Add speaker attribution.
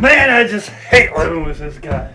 Speaker 1: Man, I just hate living with this guy.